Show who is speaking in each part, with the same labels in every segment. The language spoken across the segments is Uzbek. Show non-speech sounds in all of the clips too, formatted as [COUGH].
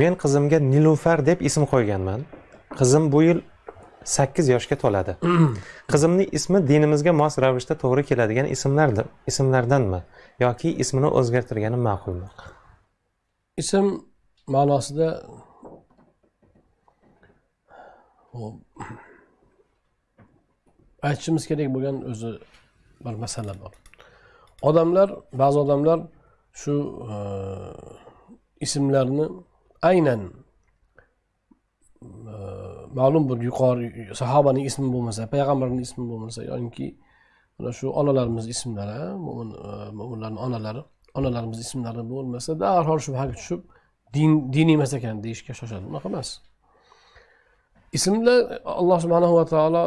Speaker 1: men qizimga nilufar deb ism qo'yganman. Qizim bu yil sakkiz yoshga to'ladi. [CLEARS THROAT] Qizimning ismi dinimizga mos ravishda to'g'ri keladigan ismlardir ismlardanmi yoki ismini o'zgartirgani ma'qulmi?
Speaker 2: Ism ma'nosida aytishimiz kerak bo'lgan o'zi bir masala bor. Odamlar ba'zi odamlar shu e, ismlarni aynan e, ma'lum bir yuqori sahobaning ismi bo'lmasa payg'ambarning ismi bo'lmasa yoki mana shu onalarimiz ismlari mo'min e, mo'minlarni onalari onalarimiz ismlari bo'lmasa darhol shubhaga tushib din diniy emas ekan deyishga shoshadi. Unaqa emas. Ismlar alloh subhanahu va taolo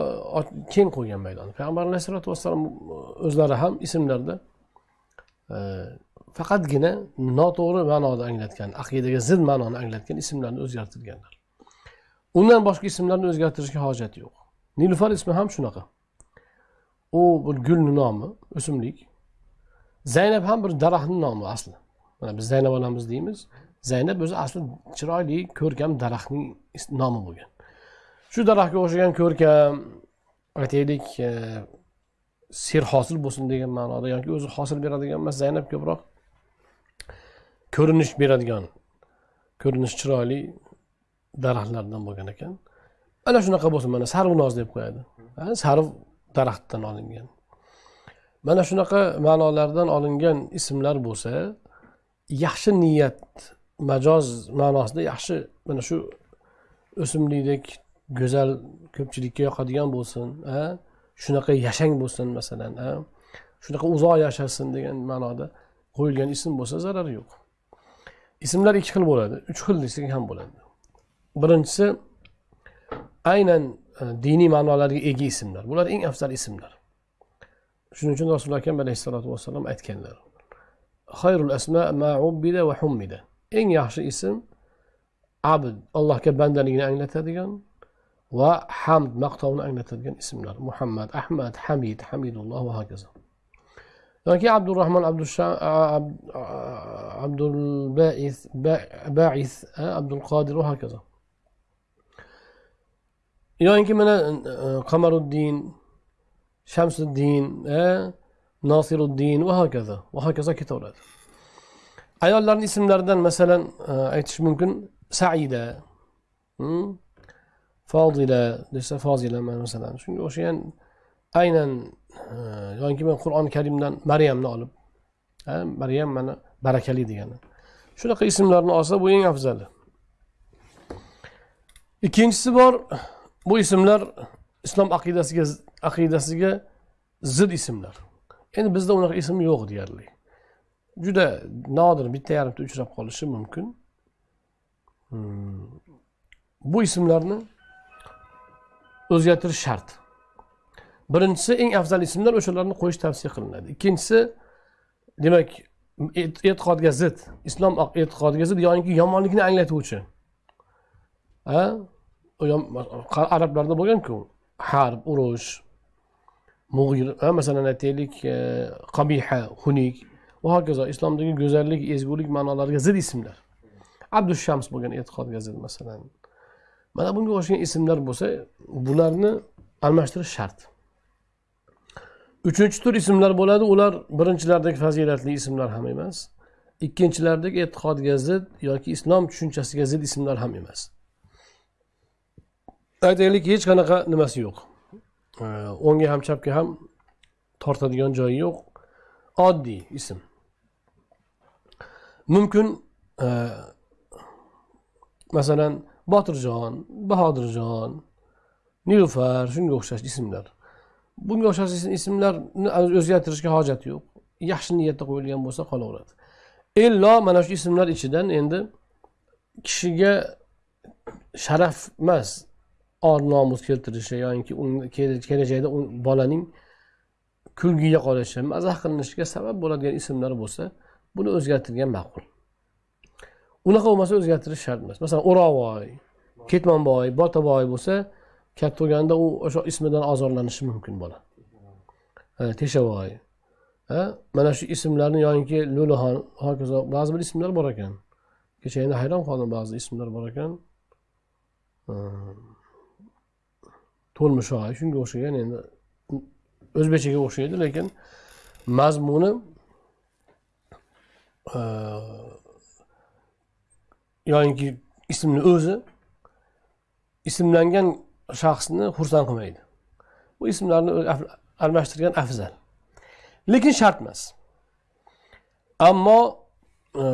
Speaker 2: keng qo'ygan maydon payg'ambar alayhissalotu vassalom o'zlari ham ismlarda e, faqatgina noto'g'ri ma'noda anglatgan aqidaga zid ma'noni anglatgan ismlarni o'zgartirganlar. Undan boshqa ismlarni o'zgartirishga hojat yo'q. Nilufar ismi ham shunaqa. U bir gulni nomi o'simlik zaynab ham bir daraxtni nomi asli. Mana biz zaynab onamiz deymiz. Zaynab o'zi asli chiroyli ko'rkam daraxtning nomi bo'lgan. Shu daraxtga o'xshagan ko'rkam aytaylik e, serhosil bo'lsin degan ma'noda yoki o'zi hosil beradigan emas zaynab ko'proq ko'rinish beradigan ko'rinish chiroyli daraxtlardan bo'lgan ekan. Ana shunaqa bo'lsin mana sarvinoz deb qo'yadi. Sarv daraxtdan olingan. Mana shunaqa ma'nolardan olingan ismlar bo'lsa yaxshi niyat majoz ma'nosida yaxshi mana shu o'simlikdek go'zal ko'pchilikka yoqadigan bo'lsin shunaqa yashang bo'lsin masalan shunaqa uzoq yashasin degan ma'noda qo'yilgan ism bo'lsa zarari yo'q. Ismlar ikki xil bo'ladi. Uch xil desak ham bo'ladi. Birinchisi aynan e, diniy ma'nolarga ega ismlar. Bular eng afzal ismlar. Shuning uchun rasululloh akam alayhissalotu vassalom aytganlar. Xayrul asma ma ubbida va hummida. Eng yaxshi ism abd allohga bandaligini anglatadigan va hamd maqtovni anglatadigan ismlar. Muhammad ahmad hamid hamidulloh va hokazo. Yoki abdurahmon abdulbais bais abdul qodir va hokazo yoki mana qamaruddin shamsiddin nosiruddin va hokazo va hokazo ketaveradi ayollarni ismlaridan masalan aytish mumkin saida fozila desa fozila masalan shunga o'xshagan aynan yoki men qur'oni karimdan maryamni olib maryam mana barakali degani. Shunaqa ismlarni olsa bu eng afzali. Ikkinchisi bor bu ismlar islom aqidasiga aqidasiga zid ismlar. Endi bizda unaqa ism yo'q deyarli. Juda nodir bitta yarimta uchrab qolishi mumkin. Hmm. bu ismlarni o'zgartirish shart. Birinchisi eng afzal ismlar o'shalarni qo'yish tavsiya qilinadi. Ikkinchisi demak e'tiqodga zid islom e'tiqodiga zid yoinki yomonlikni anglatuvchi. Arablarda bo'lganku. Harb urush mug'ir masalan aytaylik e, qabiha xunuk. Va hokazo islomdagi go'zallik ezgulik ma'nolariga zid ismlar. Abdushams bo'lgan e'tiqodga zid masalan. Mana bunga o'xshagan ismlar bo'lsa bularni almashtirish shart. Uchinchi tur ismlar bo'ladi. Ular birinchilardagi fazilatli ismlar ham emas. Ikkinchilardagi e'tiqodga zid yoki islom tushunchasiga zid ismlar ham emas. Aytaylik hech qanaqa nimasi yo'q. O'ngga ham chapga ham tortadigan joyi yo'q. Oddiy ism. Mumkin e, masalan botirjon bahodirjon nilufar shunga o'xshash ismlar. Bunga o'xshash ismlarni o'zgartirishga hojat yo'q. Yaxshi niyatda qo'yilgan bo'lsa qolaveradi. Illo mana shu ismlar ichidan endi kishiga sharaf emas or nomus keltirishi yoki kelajakda bolaning kulgiga qolishi mazax qilinishiga sabab bo'ladigan ismlar bo'lsa buni o'zgartirgan ma'qul. Unaqa bo'lmasa o'zgartirish shart emas. Masalan o'roqvoy ketmonboy botaboy bo'lsa katta bo'lganda u o'sha ismidan ozorlanishi mumkin bola. Teshavoy mana shu ismlarni yoinki lo'lixon hokazo ba'zi bir ismlar bor ekan. Kecha endi hayron qoldim ba'zi ismlar bor ekan. To'lmishoy shunga o'xshagan endi. O'zbekchaga o'xshaydi lekin mazmuni yoinki ismni o'zi ismlangan shaxsni xursand qilmaydi. Bu ismlarni almashtirgan afzal. Lekin shart emas. Ammo e,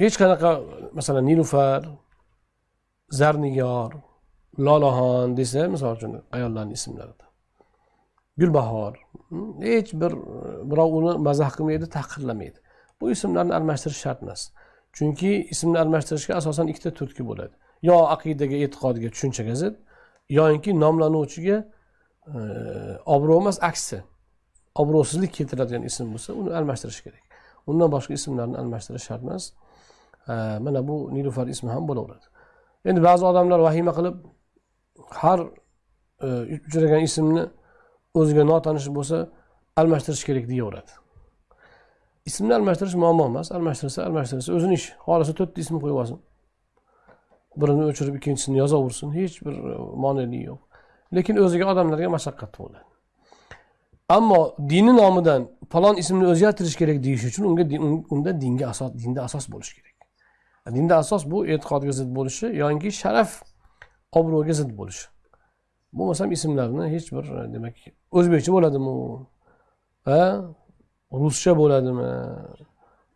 Speaker 2: hech qanaqa masalan nilufar zarnigor lolaxon desa misol uchun ayollarni ismlarida. Gulbahor hmm, hech bir e, birov uni mazax qilmaydi tahqirlamaydi bu ismlarni almashtirish shart emas. Chunki ismni almashtirishga asosan ikkita turtki bo'ladi. Yo aqidaga e'tiqodga tushunchaga zid yoyinki nomlanuvchiga e, obro' emas aksi. Obro'sizlik keltiradigan ism bo'lsa uni almashtirish kerak. Undan boshqa ismlarni almashtirish shart emas. E, mana bu nilufar ismi ham bo'laveradi. Endi ba'zi odamlar vahima qilib har e, uchragan ismni o'ziga notanish bo'lsa almashtirish kerak deyaveradi. Ismni almashtirish muammo emas. Almashtirsa almashtirsa o'zini ishi xohlasa to'rtta ism qo'yib olsin. Birini o'chirib ikkinchisini yozaversin. Hech bir e, yo'q. Lekin o'ziga odamlarga mashaqqat tug'iladi. Ammo dini nomidan falon ismni o'zgartirish kerak deyish uchun unga unda dinga asos dinda asos bo'lishi kerak. E, dinda asos bu e'tiqodga zid bo'lishi yoki sharaf obro'ga zid bo'lishi. Bo'lmasam ismlarni hech bir e, demak o'zbekcha bo'ladimi Va e, ruscha bo'ladimi?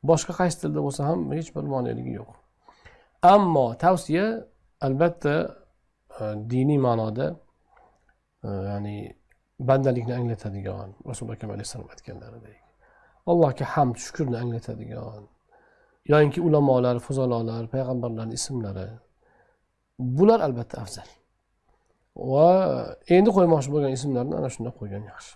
Speaker 2: Boshqa qaysi tilda bo'lsa ham hech bir moneligi yo'q. Ammo tavsiya albatta e, diniy ma'noda e, ya'ni bandalikni anglatadigan rasululloh akam alayhissalom aytganlaridek allohga hamd shukurni anglatadigan yoinki ulamolar fuzalolar payg'ambarlarni ismlari bular albatta afzal. Va endi qo'ymoqchi bo'lgan ismlarni ana shunday qo'ygan yaxshi.